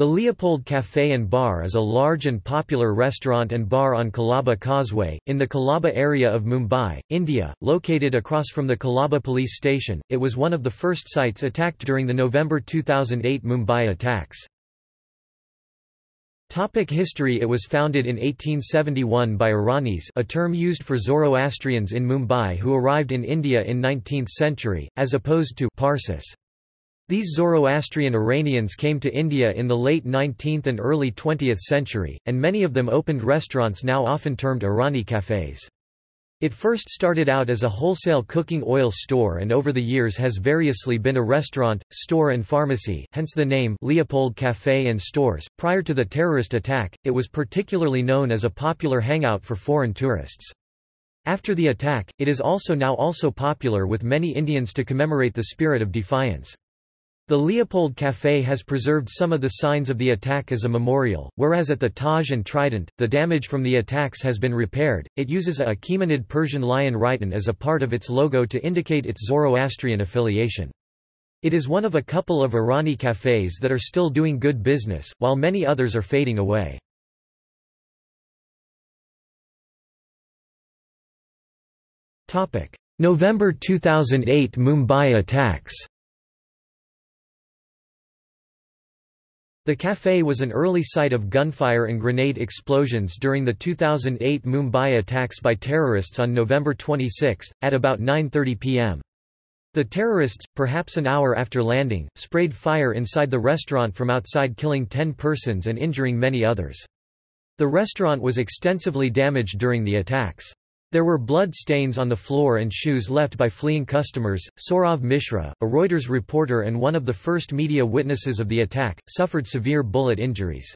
The Leopold Café and Bar is a large and popular restaurant and bar on Colaba Causeway, in the Colaba area of Mumbai, India, located across from the Colaba police station. It was one of the first sites attacked during the November 2008 Mumbai attacks. Topic history It was founded in 1871 by Iranis a term used for Zoroastrians in Mumbai who arrived in India in 19th century, as opposed to Parsis. These Zoroastrian Iranians came to India in the late 19th and early 20th century, and many of them opened restaurants now often termed Irani cafés. It first started out as a wholesale cooking oil store and over the years has variously been a restaurant, store and pharmacy hence the name Leopold Café and Stores. Prior to the terrorist attack, it was particularly known as a popular hangout for foreign tourists. After the attack, it is also now also popular with many Indians to commemorate the spirit of defiance. The Leopold Café has preserved some of the signs of the attack as a memorial, whereas at the Taj and Trident, the damage from the attacks has been repaired. It uses a Achaemenid Persian lion Rhyton as a part of its logo to indicate its Zoroastrian affiliation. It is one of a couple of Irani cafés that are still doing good business, while many others are fading away. November 2008 Mumbai attacks The café was an early site of gunfire and grenade explosions during the 2008 Mumbai attacks by terrorists on November 26, at about 9.30 pm. The terrorists, perhaps an hour after landing, sprayed fire inside the restaurant from outside killing 10 persons and injuring many others. The restaurant was extensively damaged during the attacks. There were blood stains on the floor and shoes left by fleeing customers. Saurav Mishra, a Reuters reporter and one of the first media witnesses of the attack, suffered severe bullet injuries.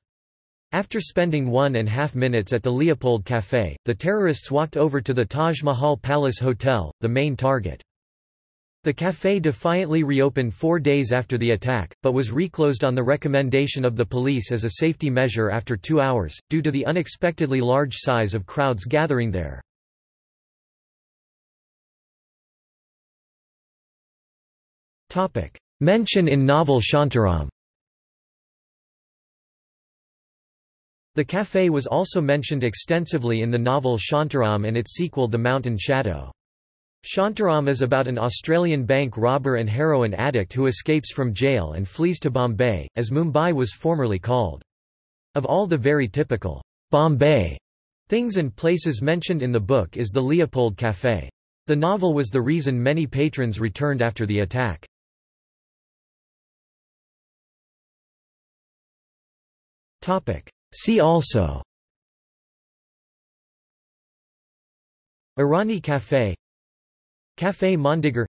After spending one and a half minutes at the Leopold Café, the terrorists walked over to the Taj Mahal Palace Hotel, the main target. The café defiantly reopened four days after the attack, but was reclosed on the recommendation of the police as a safety measure after two hours, due to the unexpectedly large size of crowds gathering there. Mention in novel Shantaram The café was also mentioned extensively in the novel Shantaram and its sequel The Mountain Shadow. Shantaram is about an Australian bank robber and heroin addict who escapes from jail and flees to Bombay, as Mumbai was formerly called. Of all the very typical Bombay things and places mentioned in the book is the Leopold Café. The novel was the reason many patrons returned after the attack. See also. Irani Café Café Mondegar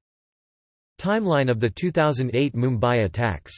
Timeline of the 2008 Mumbai attacks